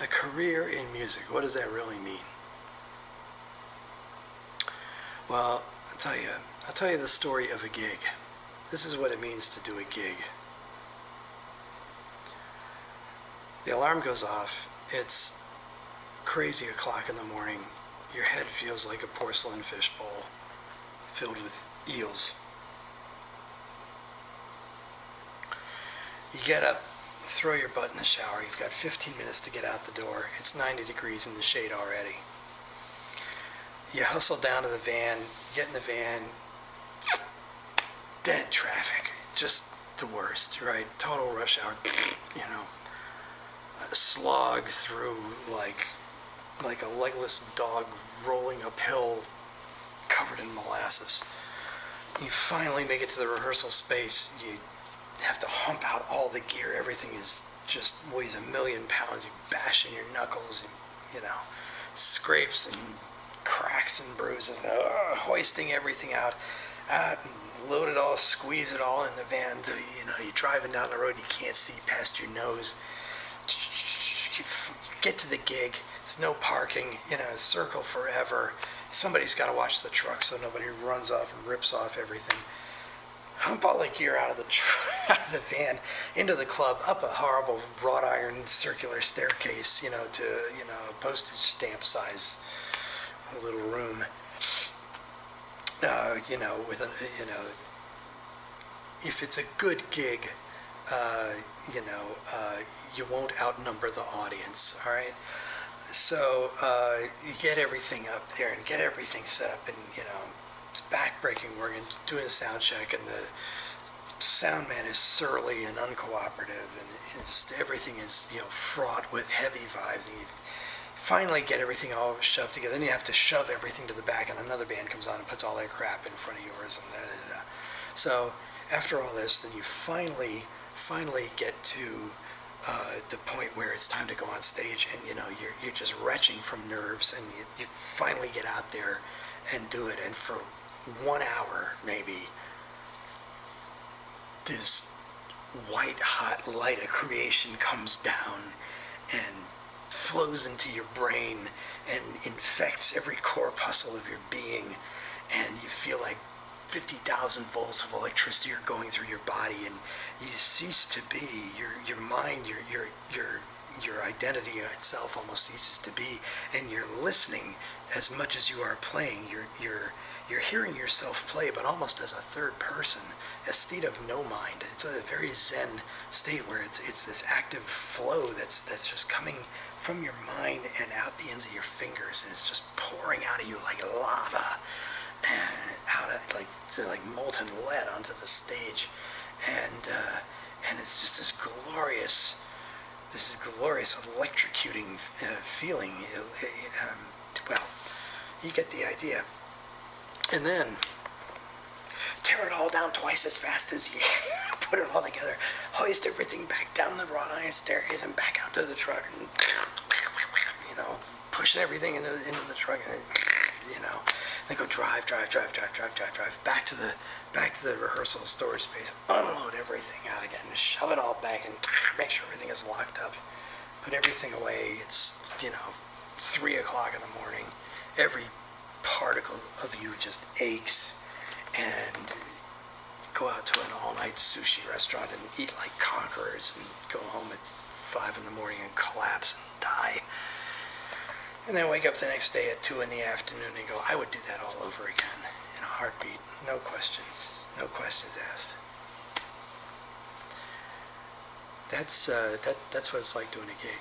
A career in music, what does that really mean? Well, I'll tell you, I'll tell you the story of a gig. This is what it means to do a gig. The alarm goes off. It's crazy o'clock in the morning. Your head feels like a porcelain fishbowl filled with eels. You get up, throw your butt in the shower. You've got 15 minutes to get out the door. It's 90 degrees in the shade already. You hustle down to the van, get in the van, dead traffic, just the worst, right? Total rush hour, you know, slog through like like a legless dog rolling uphill covered in molasses. You finally make it to the rehearsal space. You have to hump out all the gear. Everything is just weighs a million pounds. You bash in your knuckles, you, you know, scrapes and cracks and bruises, uh, hoisting everything out, and load it all, squeeze it all in the van. Until, you know, you're driving down the road, you can't see past your nose. You get to the gig. There's no parking. You know, circle forever. Somebody's got to watch the truck so nobody runs off and rips off everything all the gear out of the out of the van into the club, up a horrible wrought iron circular staircase, you know, to you know a postage stamp size little room. Uh, you know, with a you know, if it's a good gig, uh, you know, uh, you won't outnumber the audience. All right. So uh, you get everything up there and get everything set up, and you know it's backbreaking work and doing a sound check and the sound man is surly and uncooperative and just everything is you know fraught with heavy vibes and you finally get everything all shoved together and you have to shove everything to the back and another band comes on and puts all their crap in front of yours and da, da, da. so after all this then you finally finally get to uh, the point where it's time to go on stage and you know you're, you're just retching from nerves and you, you finally get out there and do it and for one hour maybe, this white hot light of creation comes down and flows into your brain and infects every corpuscle of your being and you feel like 50,000 volts of electricity are going through your body and you cease to be. Your your mind your your your your identity itself almost ceases to be and you're listening as much as you are playing. You're you're you're hearing yourself play, but almost as a third person, a state of no mind. It's a very zen state where it's it's this active flow that's that's just coming from your mind and out the ends of your fingers, and it's just pouring out of you like lava, and out of like like molten lead onto the stage, and uh, and it's just this glorious, this is glorious electrocuting uh, feeling. Um, well, you get the idea and then tear it all down twice as fast as you put it all together, hoist everything back down the wrought iron staircase and back out to the truck and, you know, pushing everything into, into the truck and, you know, then go drive, drive, drive, drive, drive, drive, drive, back to the, back to the rehearsal storage space, unload everything out again, shove it all back and make sure everything is locked up, put everything away. It's, you know, three o'clock in the morning. Every particle of you just aches and go out to an all-night sushi restaurant and eat like conquerors and go home at five in the morning and collapse and die. And then wake up the next day at two in the afternoon and go, I would do that all over again in a heartbeat. No questions. No questions asked. That's, uh, that, that's what it's like doing a gig.